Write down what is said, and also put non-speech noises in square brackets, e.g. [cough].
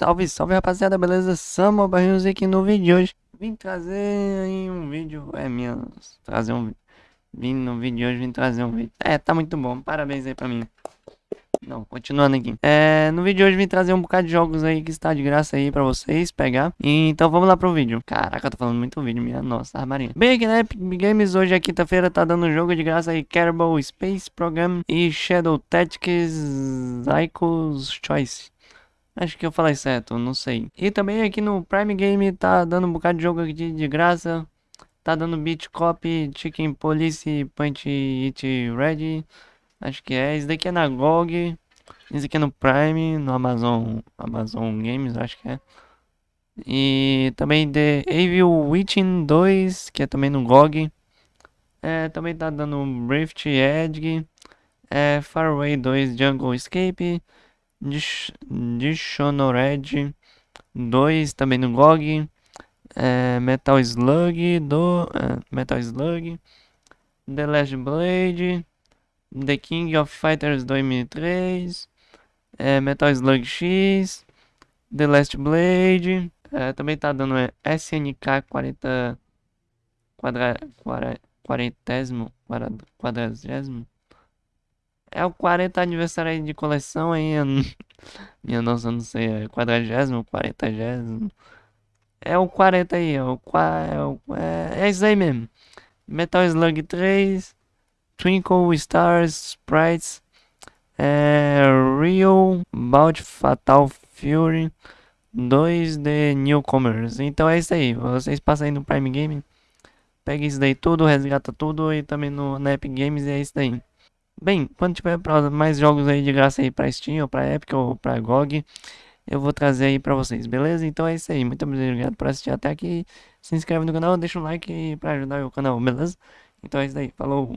Salve, salve rapaziada, beleza? Samuel Barrinhos aqui no vídeo de hoje. Vim trazer aí um vídeo, é minha, trazer um Vim no vídeo de hoje, vim trazer um vídeo. É, tá muito bom, parabéns aí pra mim. Não, continuando aqui. É, no vídeo de hoje vim trazer um bocado de jogos aí que está de graça aí pra vocês pegar. Então vamos lá pro vídeo. Caraca, eu tô falando muito vídeo, minha nossa, armarinha Bem aqui na Epic Games, hoje é quinta-feira, tá dando jogo de graça aí. Kerbal Space Program e Shadow Tactics Zycos Choice Acho que eu falei certo, não sei. E também aqui no Prime Game tá dando um bocado de jogo aqui de graça. Tá dando Beat Cop, Chicken Police, Punch It Ready. Acho que é. Esse daqui é na GOG. Esse aqui é no Prime, no Amazon, Amazon Games, acho que é. E também The Evil Witching 2, que é também no GOG. É, também tá dando Rift Edge. É, Faraway 2 Jungle Escape. Dishonored 2 também no GOG. É, Metal Slug do é, Metal Slug. The Last Blade. The King of Fighters 2003. É, Metal Slug X. The Last Blade. É, também tá dando é, SNK 40 quadra, quadra, quarentésimo, quadragésimo. É o 40 aniversário de coleção aí. [laughs] Minha nossa, não sei, é quadragésimo, quarentagésimo. É o 40 aí, é o, é, o, é, é isso aí mesmo. Metal Slug 3, Twinkle Stars Sprites, é, Real Bout Fatal Fury 2 de Newcomers. Então é isso aí, vocês passam aí no Prime Game, pega isso daí tudo, resgata tudo e também no, na Epic Games e é isso daí. Bem, quando tiver mais jogos aí de graça aí pra Steam, ou pra Epic, ou pra GOG, eu vou trazer aí pra vocês, beleza? Então é isso aí, muito obrigado por assistir até aqui. Se inscreve no canal, deixa um like pra ajudar o canal, beleza? Então é isso aí, falou!